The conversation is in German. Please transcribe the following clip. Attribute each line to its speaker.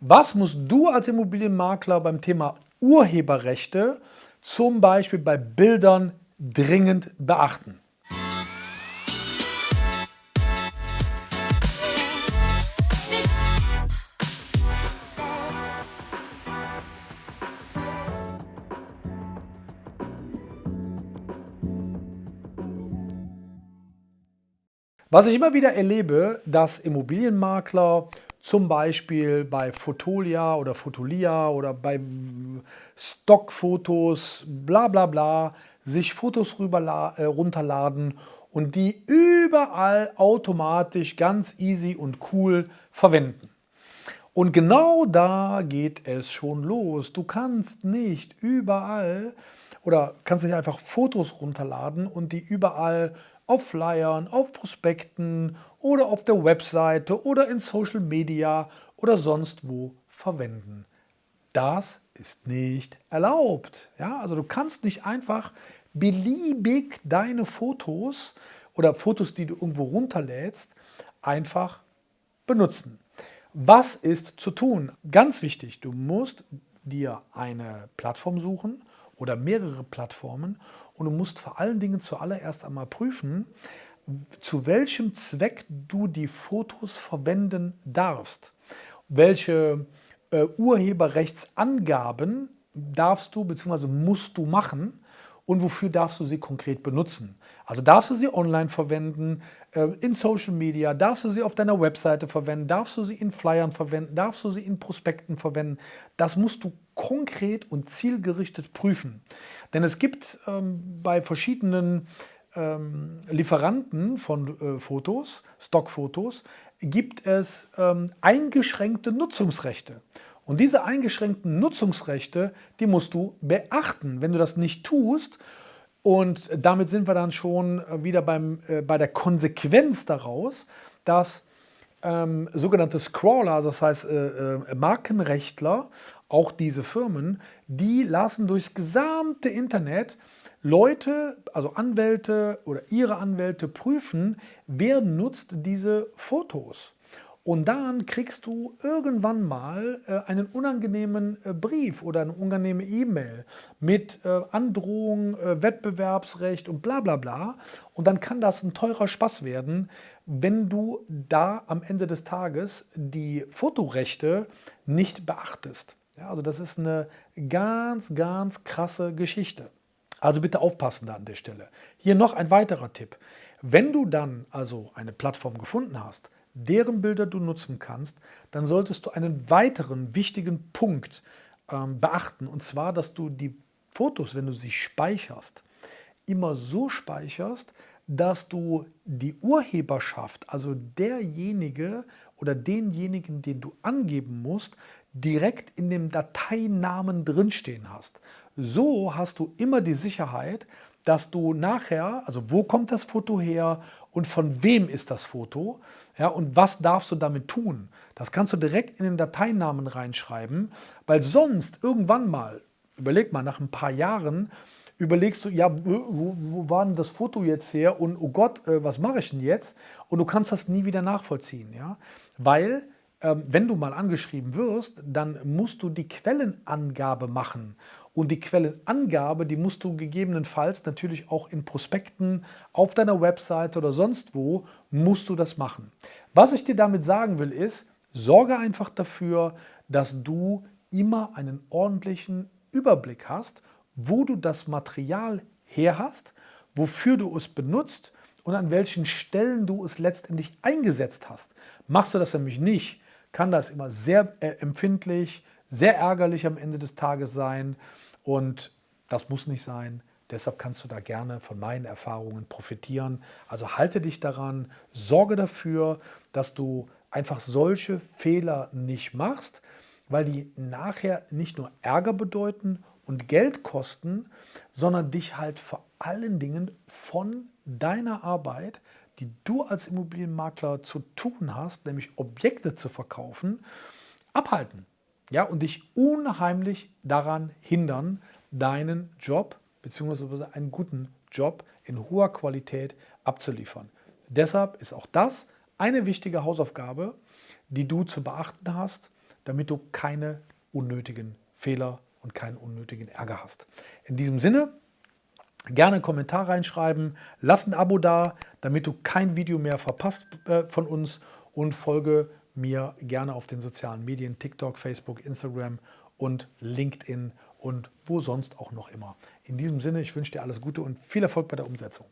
Speaker 1: Was musst du als Immobilienmakler beim Thema Urheberrechte zum Beispiel bei Bildern dringend beachten? Was ich immer wieder erlebe, dass Immobilienmakler zum Beispiel bei Fotolia oder Fotolia oder bei Stockfotos, bla bla bla, sich Fotos rüber, äh, runterladen und die überall automatisch ganz easy und cool verwenden. Und genau da geht es schon los. Du kannst nicht überall oder kannst nicht einfach Fotos runterladen und die überall auf Flyern, auf Prospekten oder auf der Webseite oder in Social Media oder sonst wo verwenden. Das ist nicht erlaubt. Ja, also du kannst nicht einfach beliebig deine Fotos oder Fotos, die du irgendwo runterlädst, einfach benutzen. Was ist zu tun? Ganz wichtig, du musst dir eine Plattform suchen oder mehrere Plattformen und du musst vor allen Dingen zuallererst einmal prüfen, zu welchem Zweck du die Fotos verwenden darfst. Welche äh, Urheberrechtsangaben darfst du bzw. musst du machen und wofür darfst du sie konkret benutzen. Also darfst du sie online verwenden, äh, in Social Media, darfst du sie auf deiner Webseite verwenden, darfst du sie in Flyern verwenden, darfst du sie in Prospekten verwenden. Das musst du konkret und zielgerichtet prüfen. Denn es gibt ähm, bei verschiedenen ähm, Lieferanten von äh, Fotos, Stockfotos, gibt es ähm, eingeschränkte Nutzungsrechte. Und diese eingeschränkten Nutzungsrechte, die musst du beachten. Wenn du das nicht tust, und damit sind wir dann schon wieder beim, äh, bei der Konsequenz daraus, dass ähm, sogenannte Scrawler, also das heißt äh, äh, Markenrechtler, auch diese Firmen, die lassen durchs gesamte Internet Leute, also Anwälte oder ihre Anwälte prüfen, wer nutzt diese Fotos. Und dann kriegst du irgendwann mal äh, einen unangenehmen äh, Brief oder eine unangenehme E-Mail mit äh, Androhung, Wettbewerbsrecht und bla bla bla. Und dann kann das ein teurer Spaß werden, wenn du da am Ende des Tages die Fotorechte nicht beachtest. Ja, also das ist eine ganz, ganz krasse Geschichte. Also bitte aufpassen da an der Stelle. Hier noch ein weiterer Tipp. Wenn du dann also eine Plattform gefunden hast, deren Bilder du nutzen kannst, dann solltest du einen weiteren wichtigen Punkt ähm, beachten. Und zwar, dass du die Fotos, wenn du sie speicherst, immer so speicherst, dass du die Urheberschaft, also derjenige oder denjenigen, den du angeben musst, direkt in dem Dateinamen drinstehen hast. So hast du immer die Sicherheit, dass du nachher, also wo kommt das Foto her und von wem ist das Foto ja, und was darfst du damit tun. Das kannst du direkt in den Dateinamen reinschreiben, weil sonst irgendwann mal, überleg mal, nach ein paar Jahren, überlegst du, ja, wo, wo war denn das Foto jetzt her und oh Gott, äh, was mache ich denn jetzt? Und du kannst das nie wieder nachvollziehen, ja, weil ähm, wenn du mal angeschrieben wirst, dann musst du die Quellenangabe machen und die Quellenangabe, die musst du gegebenenfalls natürlich auch in Prospekten, auf deiner Webseite oder sonst wo, musst du das machen. Was ich dir damit sagen will ist, sorge einfach dafür, dass du immer einen ordentlichen Überblick hast, wo du das Material her hast, wofür du es benutzt und an welchen Stellen du es letztendlich eingesetzt hast. Machst du das nämlich nicht, kann das immer sehr äh, empfindlich, sehr ärgerlich am Ende des Tages sein und das muss nicht sein. Deshalb kannst du da gerne von meinen Erfahrungen profitieren. Also halte dich daran, sorge dafür, dass du einfach solche Fehler nicht machst, weil die nachher nicht nur Ärger bedeuten und Geld kosten, sondern dich halt vor allen Dingen von deiner Arbeit, die du als Immobilienmakler zu tun hast, nämlich Objekte zu verkaufen, abhalten ja, und dich unheimlich daran hindern, deinen Job bzw. einen guten Job in hoher Qualität abzuliefern. Deshalb ist auch das eine wichtige Hausaufgabe, die du zu beachten hast, damit du keine unnötigen Fehler und keinen unnötigen Ärger hast. In diesem Sinne, gerne einen Kommentar reinschreiben, lass ein Abo da, damit du kein Video mehr verpasst äh, von uns und folge mir gerne auf den sozialen Medien, TikTok, Facebook, Instagram und LinkedIn und wo sonst auch noch immer. In diesem Sinne, ich wünsche dir alles Gute und viel Erfolg bei der Umsetzung.